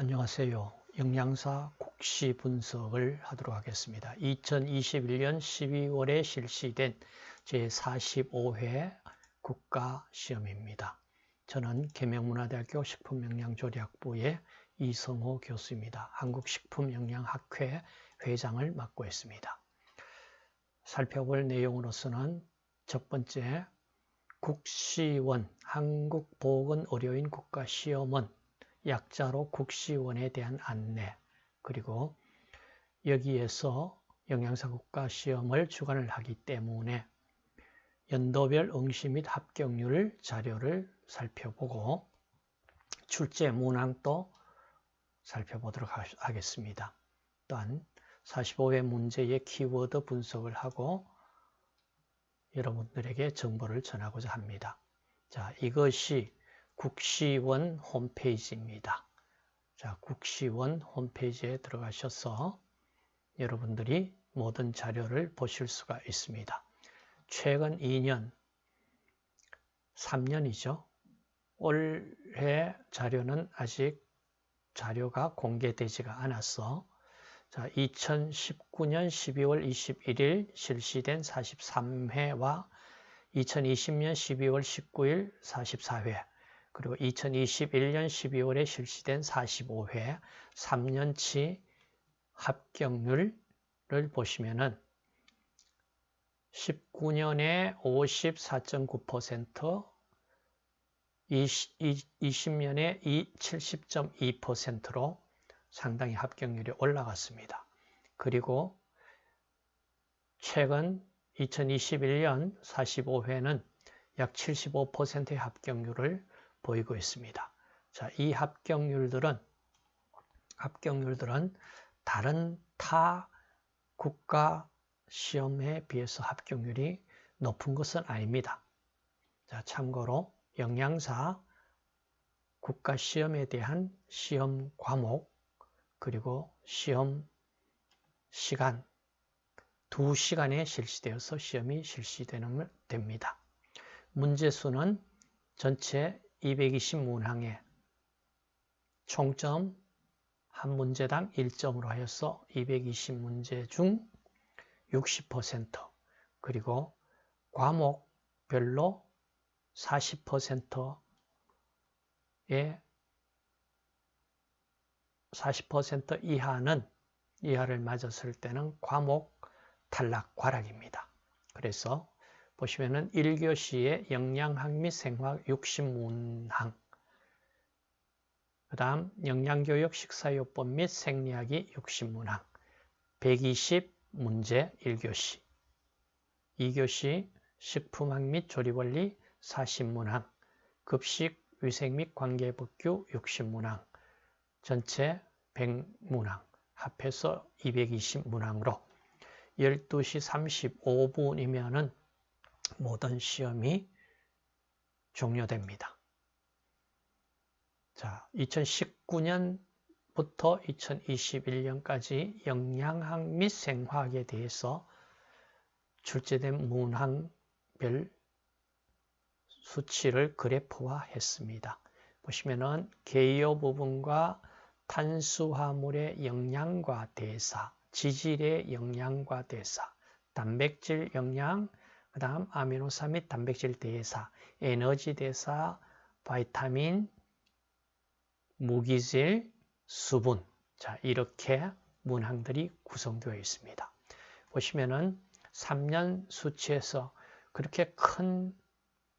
안녕하세요. 영양사 국시 분석을 하도록 하겠습니다. 2021년 12월에 실시된 제45회 국가시험입니다. 저는 계명문화대학교 식품영양조리학부의 이성호 교수입니다. 한국식품영양학회 회장을 맡고 있습니다. 살펴볼 내용으로서는 첫 번째 국시원 한국보건의료인 국가시험은 약자로 국시원에 대한 안내 그리고 여기에서 영양사 국가 시험을 주관을 하기 때문에 연도별 응시 및 합격률 자료를 살펴보고 출제 문항도 살펴보도록 하겠습니다. 또한 45회 문제의 키워드 분석을 하고 여러분들에게 정보를 전하고자 합니다. 자, 이것이 국시원 홈페이지입니다. 자, 국시원 홈페이지에 들어가셔서 여러분들이 모든 자료를 보실 수가 있습니다. 최근 2년, 3년이죠. 올해 자료는 아직 자료가 공개되지가 않았어. 자, 2019년 12월 21일 실시된 43회와 2020년 12월 19일 44회 그리고 2021년 12월에 실시된 45회 3년치 합격률을 보시면은 19년에 54.9%, 20, 20년에 70.2%로 상당히 합격률이 올라갔습니다. 그리고 최근 2021년 45회는 약 75%의 합격률을 보이고 있습니다. 자, 이 합격률들은 합격률들은 다른 타 국가 시험에 비해서 합격률이 높은 것은 아닙니다. 자, 참고로 영양사 국가 시험에 대한 시험 과목 그리고 시험 시간 두 시간에 실시되어서 시험이 실시되는 됩니다. 문제 수는 전체 220 문항에 총점 한 문제당 1점으로 하여서 220문제 중 60% 그리고 과목별로 40%의 40% 이하는 이하를 맞았을 때는 과목 탈락 과락입니다. 그래서 보시면은 1교시에 영양학 및 생화학 60문항 그 다음 영양교육 식사요법 및 생리학이 60문항 120 문제 1교시 2교시 식품학 및 조리원리 40문항 급식 위생 및 관계법규 60문항 전체 100문항 합해서 220문항으로 12시 35분이면은 모든 시험이 종료됩니다. 자, 2019년부터 2021년까지 영양학 및 생화학에 대해서 출제된 문항별 수치를 그래프화 했습니다. 보시면은 개요 부분과 탄수화물의 영양과 대사, 지질의 영양과 대사, 단백질 영양, 그 다음 아미노산 및 단백질 대사, 에너지 대사, 바이타민, 무기질, 수분 자 이렇게 문항들이 구성되어 있습니다. 보시면은 3년 수치에서 그렇게 큰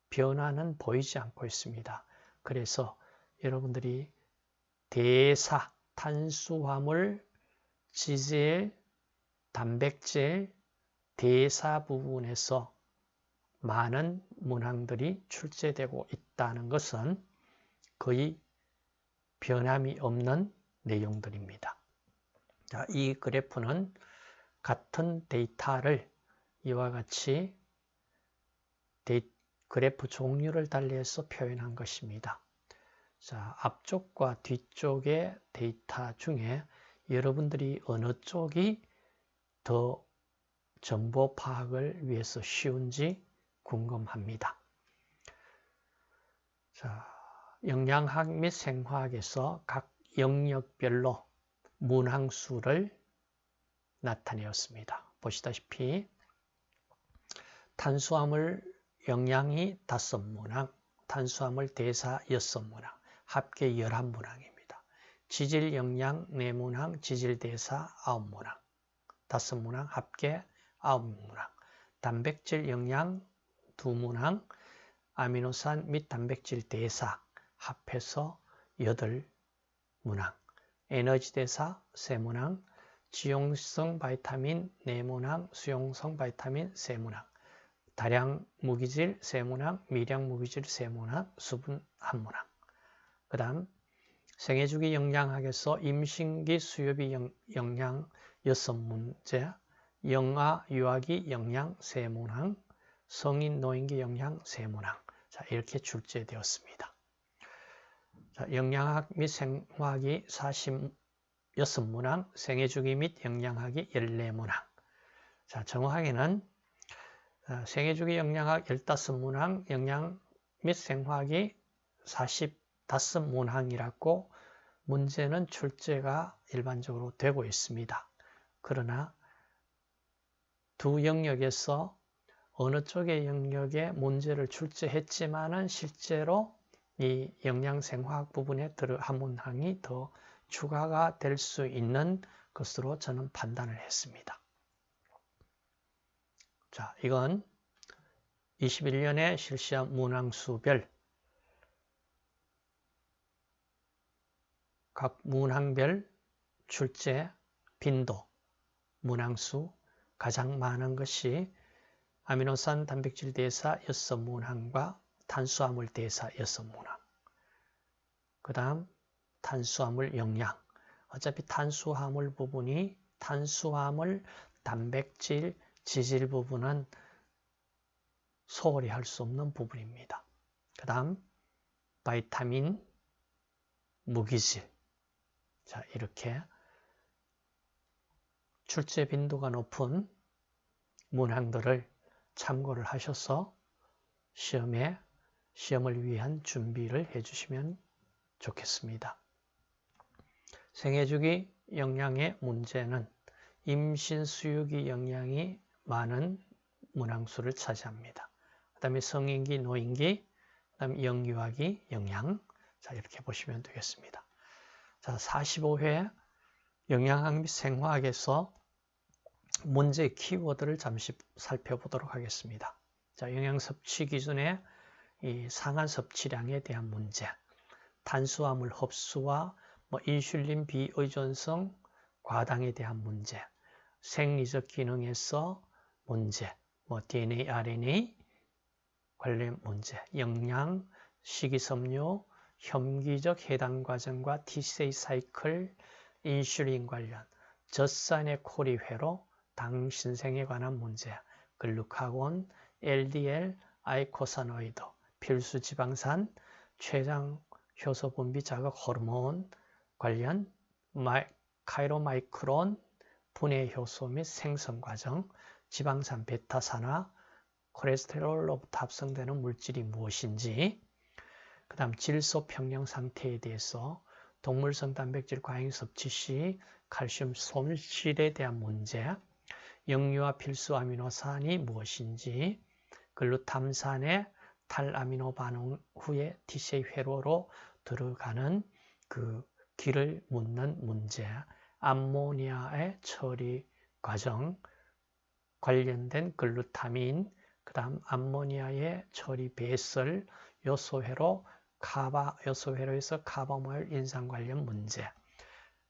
변화는 보이지 않고 있습니다. 그래서 여러분들이 대사, 탄수화물, 지질, 단백질, 대사 부분에서 많은 문항들이 출제되고 있다는 것은 거의 변함이 없는 내용들입니다. 자, 이 그래프는 같은 데이터를 이와 같이 데이, 그래프 종류를 달리해서 표현한 것입니다. 자, 앞쪽과 뒤쪽의 데이터 중에 여러분들이 어느 쪽이 더 정보 파악을 위해서 쉬운지 궁금합니다. 자, 영양학 및 생화학에서 각 영역별로 문항수를 나타내었습니다. 보시다시피 탄수화물 영양이 다섯 문항, 탄수화물 대사 여섯 문항, 합계 열한 문항입니다. 지질 영양 네 문항, 지질 대사 아홉 문항, 다섯 문항, 합계 아홉 문항, 단백질 영양 두 문항, 아미노산 및 단백질 대사 합해서 여덟 문항, 에너지 대사 세 문항, 지용성 바이타민 네모낭, 수용성 바이타민 세모낭, 다량 무기질 세 문항, 미량 무기질 세 문항, 수분 한 문항. 그 다음 생애주기 영양학에서 임신기 수요비 영양 여섯 문제, 영아 유아기 영양 세모낭, 성인 노인기 영양 세모낭. 자 이렇게 출제되었습니다. 자, 영양학 및 생화학이 40 6문항, 생애주기 및 영양학이 14문항. 자, 정확하게는 어, 생애주기 영양학 15문항, 영양 및 생화학이 45문항이라고 문제는 출제가 일반적으로 되고 있습니다. 그러나 두 영역에서 어느 쪽의 영역에 문제를 출제했지만은 실제로 이 영양생화학 부분에 들어 한 문항이 더 추가가 될 수 있는 것으로 저는 판단을 했습니다. 자, 이건 21년에 실시한 문항수별 각 문항별 출제 빈도 문항수 가장 많은 것이 아미노산 단백질 대사 6문항과 탄수화물 대사 6문항 그 다음 탄수화물 영양. 어차피 탄수화물 부분이 탄수화물, 단백질, 지질 부분은 소홀히 할 수 없는 부분입니다. 그 다음 바이타민, 무기질. 자 이렇게 출제 빈도가 높은 문항들을 참고를 하셔서 시험에 시험을 위한 준비를 해주시면 좋겠습니다. 생애주기 영양의 문제는 임신 수유기 영양이 많은 문항수를 차지합니다. 그 다음에 성인기, 노인기, 그 다음에 영유아기 영양 자 이렇게 보시면 되겠습니다. 자 45회 영양학 및 생화학에서 문제 키워드를 잠시 살펴보도록 하겠습니다. 자 영양 섭취 기준의 이 상한 섭취량에 대한 문제. 탄수화물 흡수와 뭐 인슐린 비의존성 과당에 대한 문제, 생리적 기능에서 문제, 뭐 DNA, RNA 관련 문제, 영양, 식이섬유, 혐기적 해당 과정과 T세이 사이클, 인슐린 관련, 젖산의 코리회로 당 신생에 관한 문제, 글루카곤, LDL, eicosanoid, 필수 지방산, 췌장 효소 분비 자극 호르몬, 관련 chylomicron 분해 효소 및 생성 과정, 지방산 베타산화, 콜레스테롤로부터 합성되는 물질이 무엇인지, 그 다음 질소 평형 상태에 대해서 동물성 단백질 과잉 섭취 시 칼슘 손실에 대한 문제, 영유아 필수 아미노산이 무엇인지, 글루탐산의 탈아미노 반응 후에 TCA 회로로 들어가는 그 길을 묻는 문제, 암모니아의 처리 과정, 관련된 글루타민, 그 다음 암모니아의 처리 배설, 요소회로 카바, 요소회로에서 카바모일 인상 관련 문제,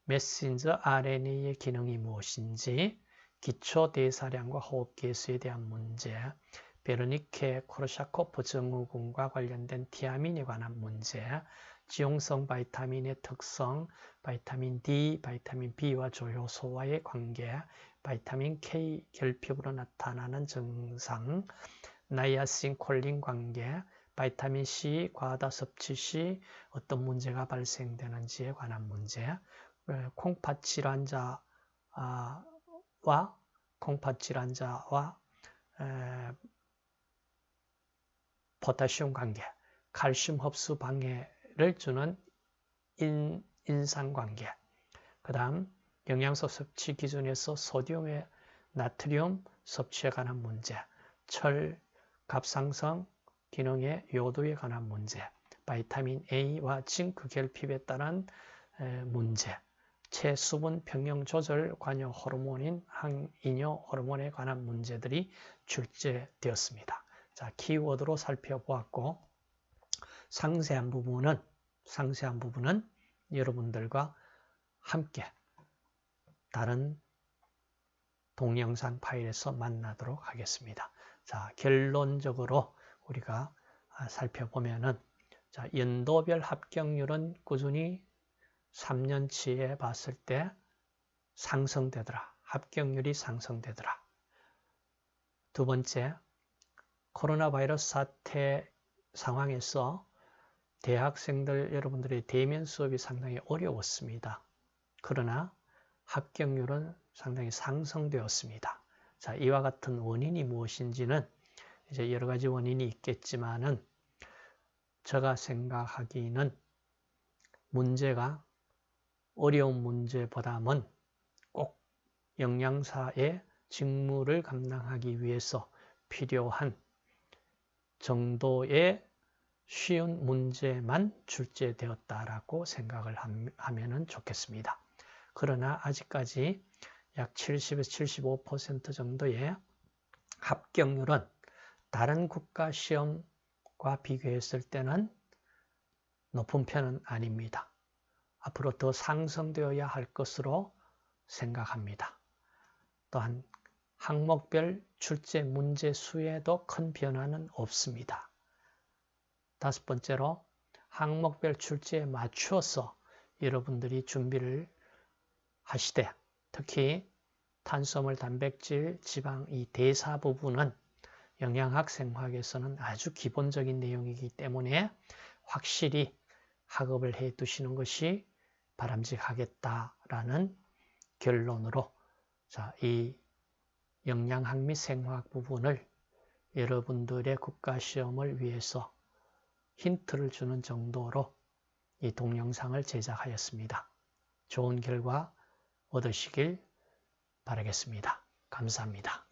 메신저 RNA의 기능이 무엇인지, 기초 대사량과 호흡 계수에 대한 문제, 베르니케 코르샤코프 증후군과 관련된 티아민에 관한 문제, 지용성 vitamin의 특성, vitamin D, 바이타민 B와 조효소와의 관계, vitamin K 결핍으로 나타나는 증상, 나이아신 콜린 관계, vitamin C 과다 섭취 시 어떤 문제가 발생되는지에 관한 문제, 어, 콩팥 질환자 와 콩팥 질환 자와 포타슘 관계, 칼슘 흡수 방해 를 주는 인, 인상관계, 그 다음 영양소 섭취 기준에서 소디움의 나트륨 섭취에 관한 문제, 철, 갑상선 기능의 요도에 관한 문제, 바이타민 A와 징크 결핍에 따른 문제, 체수분 평형 조절 관여 호르몬인 항이뇨 호르몬에 관한 문제들이 출제되었습니다. 자, 키워드로 살펴보았고 상세한 부분은 상세한 부분은 여러분들과 함께 다른 동영상 파일에서 만나도록 하겠습니다. 자, 결론적으로 우리가 살펴보면은 자, 연도별 합격률은 꾸준히 3년치에 봤을 때 상승되더라. 합격률이 상승되더라. 두 번째, 코로나 바이러스 사태 상황에서 대학생들 여러분들의 대면 수업이 상당히 어려웠습니다. 그러나 합격률은 상당히 상승되었습니다. 자, 이와 같은 원인이 무엇인지는 이제 여러 가지 원인이 있겠지만은 제가 생각하기는 문제가 어려운 문제보다는 꼭 영양사의 직무를 감당하기 위해서 필요한 정도의 쉬운 문제만 출제되었다라고 생각을 하면 좋겠습니다. 그러나 아직까지 약 70에서 75% 정도의 합격률은 다른 국가 시험과 비교했을 때는 높은 편은 아닙니다. 앞으로 더 상승되어야 할 것으로 생각합니다. 또한 항목별 출제 문제 수에도 큰 변화는 없습니다. 다섯 번째로 항목별 출제에 맞추어서 여러분들이 준비를 하시되 특히 탄수화물, 단백질, 지방 이 대사 부분은 영양학 생화학에서는 아주 기본적인 내용이기 때문에 확실히 학업을 해 두시는 것이 바람직하겠다라는 결론으로 자, 이 영양학 및 생화학 부분을 여러분들의 국가시험을 위해서 힌트를 주는 정도로 이 동영상을 제작하였습니다. 좋은 결과 얻으시길 바라겠습니다. 감사합니다.